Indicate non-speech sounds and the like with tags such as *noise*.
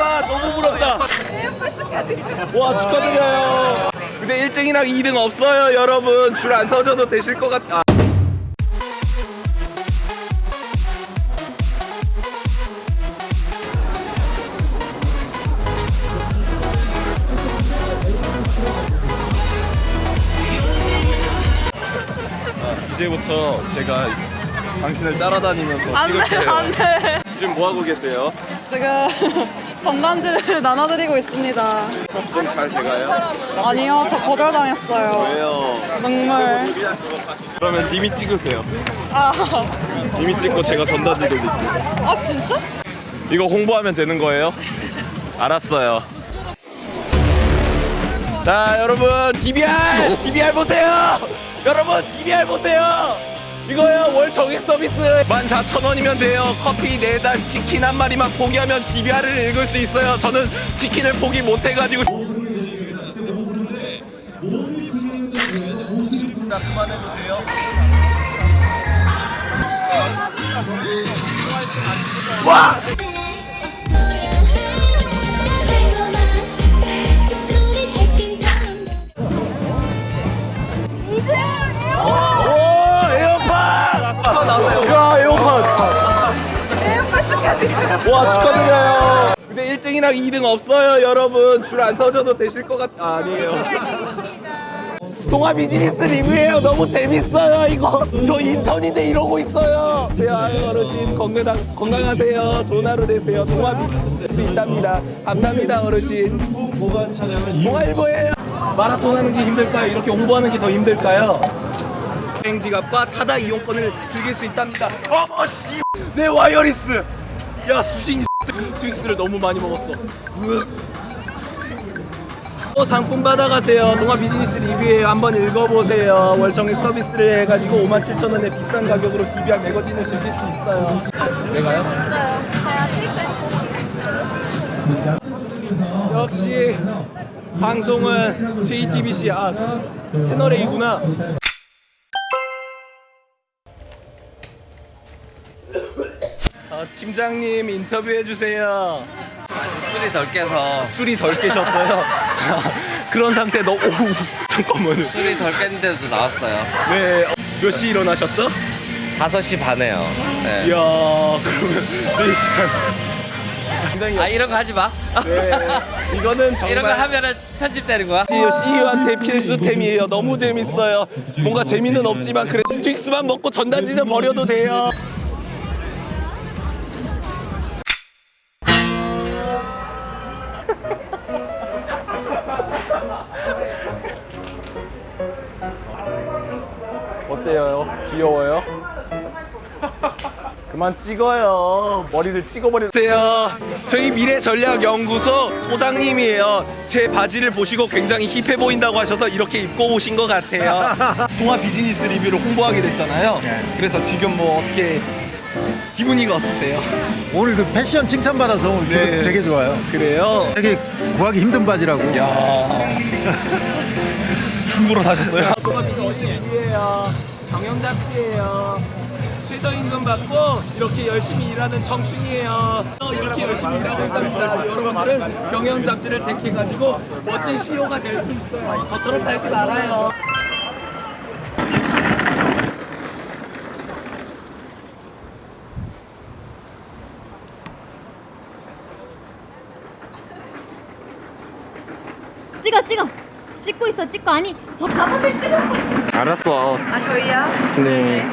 에어팟 너무 부럽다. 에어팟 축하드립니다. 와 축하드려요. 근데 1등이랑 2등 없어요 여러분. 줄 안 서셔도 되실 것 같아. 아, 이제부터 제가 당신을 따라다니면서 안 돼. 안 돼. 지금 뭐 하고 계세요? 지금 전단지를 *laughs* 나눠드리고 있습니다. 좀 잘 돼가요? 아니요, 저 거절당했어요. 왜요? 눈물. 그러면 님이 찍으세요. 아, 님이 찍고 제가 전단지 돌릴게요. 아 진짜? 이거 홍보하면 되는 거예요? 알았어요. 자 여러분 DBR DBR 보세요. 여러분 DBR 보세요. 이거요 월 정액 서비스 14,000원이면 돼요. 커피 4잔 치킨 한 마리만 포기하면 DBR을 읽을 수 있어요. 저는 치킨을 포기 못 해가지고. 자 그만해도 돼요. 와! 와 축하드려요. 근데 1등이랑 2등 없어요 여러분. 줄 안 서셔도 되실 것 같... 아, 아니에요. 동아 비즈니스 리뷰예요. 너무 재밌어요 이거. 저 인턴인데 이러고 있어요. 네, 아유 어르신 건강 건강하세요. 좋은 하루 되세요. 동아 비즈니스 수 있답니다. 감사합니다 어르신. 보관 차량은 동아일보예요. 마라톤 하는 게 힘들까요? 이렇게 홍보하는 게 더 힘들까요? 여행 지갑과 타다 이용권을 즐길 수 있답니다. 어머 씨, 네 wireless. 야 수신 Twix를 너무 많이 먹었어. 으. 또 상품 받아가세요. 동아 비즈니스 리뷰에 한번 읽어보세요. 월정액 서비스를 해가지고 57,000원에 비싼 가격으로 DBR 매거진을 즐길 수 있어요. 내가요? 역시 방송은 JTBC 아 채널 A구나. 어, 팀장님 인터뷰해 주세요. 술이 덜 깨서 술이 덜 깨셨어요. *laughs* 그런 상태 너 오, 잠깐만요. 술이 덜 깼는데도 나왔어요. 네, 어, 몇시 일어나셨죠? 5시 반에요. 네. 이야, 그러면 4시간. 굉장히 아 이런 거 하지 마. 네, 이거는 정말 이런 거 하면은 편집되는 거야. CEO한테 필수템이에요. 너무 재밌어요. 뭔가 재미는 없지만 그래 트윅스만 먹고 전단지는 버려도 돼요. 어때요? 귀여워요? 그만 찍어요. 머리를 찍어버리세요. 저희 미래전략연구소 소장님이에요. 제 바지를 보시고 굉장히 힙해 보인다고 하셔서 이렇게 입고 오신 것 같아요. *laughs* 동아 비즈니스 리뷰를 홍보하게 됐잖아요. 그래서 지금 뭐 어떻게 기분이가 어떠세요? 오늘 그 패션 칭찬받아서 오늘 네. 기분 되게 좋아요. 그래요? 되게 구하기 힘든 바지라고. 야 *laughs* 중고로 사셨어요? *laughs* 동아 비즈니스 리뷰예요. 경영 잡지예요. 최저임금 받고 이렇게 열심히 일하는 청춘이에요. 어, 이렇게 열심히 일하고 있답니다. 여러분들은 경영 잡지를 택해가지고 멋진 CEO가 될 수 있어요. 저처럼 살지 말아요. 찍어 찍어 찍고 있어 찍고 아니 저 가방을 찍어 알았어. 아 저희요? 네.